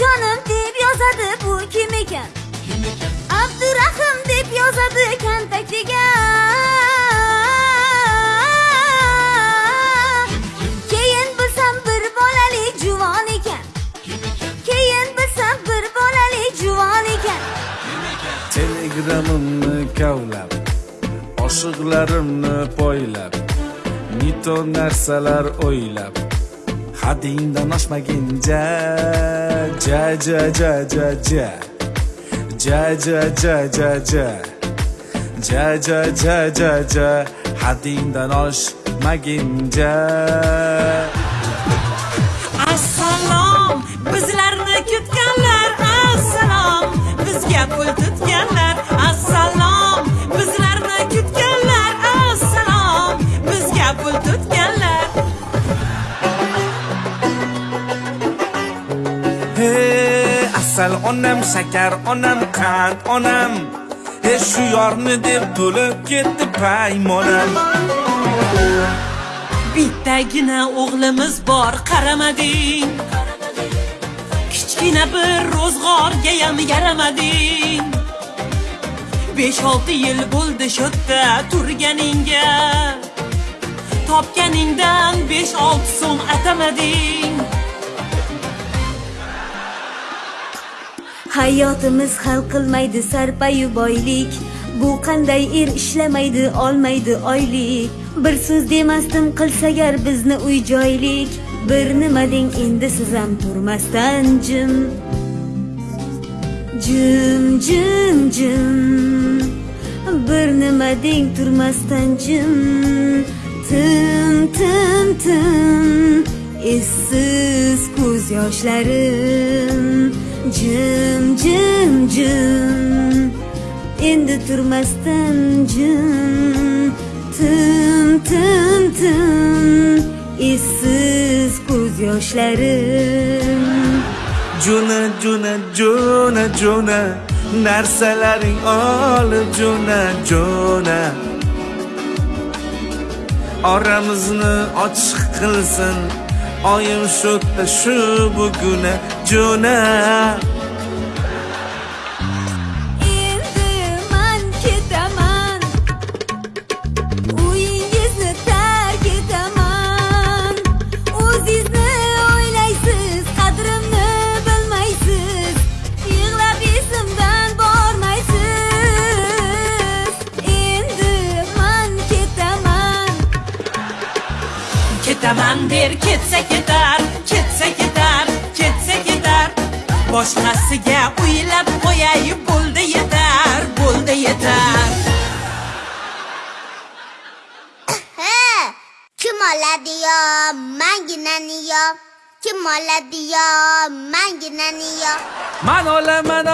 jonim deb yozadi bu kim ekan abdurahim deb yozadi kontaktiga keyin bilsam bir bolali juvon ekan keyin bilsam bir bolali juvon ekan telegramimni kavlab oshiqlarimni poylab mito narsalar o'ylab haddingdan oshmaginja ja ja ja ja ja ja ja ja ja ja ja ja ja ja ja haddingdan oshmaguncha asal onam shakar onam qand onam. E shu yorni deb to'lib ketdi paymonam. Bittagina o'g'limiz bor qaramading. Kichkina bir ro'zg'orga ham yaramading. Besh olti yil bo'ldi shu yerda turganingga. Topganingdan besh olti so'm atamading. Hayotimiz hal qilmaydi sarpayu boylik. Bu qanday er ishlamaydi olmaydi oylik. Bir so'z demasdan qilsagar bizni uy joylik. Bir nima deng endi siz ham turmasdan jim. Jim jim jim. Bir nima deng turmasdan jim. Tim tim tim. Essiz ko'z yoshlarim. Jim jim jim. Endi turmasdan jim. Tim tim tim. Essiz ko'z yoshlarim. Jo'na jo'na jo'na jo'na narsalaring olib jo'na jo'na oramizni ochiq qilsin. آیم شد شب گونه جونه ketaman der ketsa ketar ketsa ketar ketsa ketar. Boshqasiga uylab qo'yay bo'ldi yetar bo'ldi yetar. He, kim oladi yo manginani yo? Kim oladi yo manginani yo? Man olaman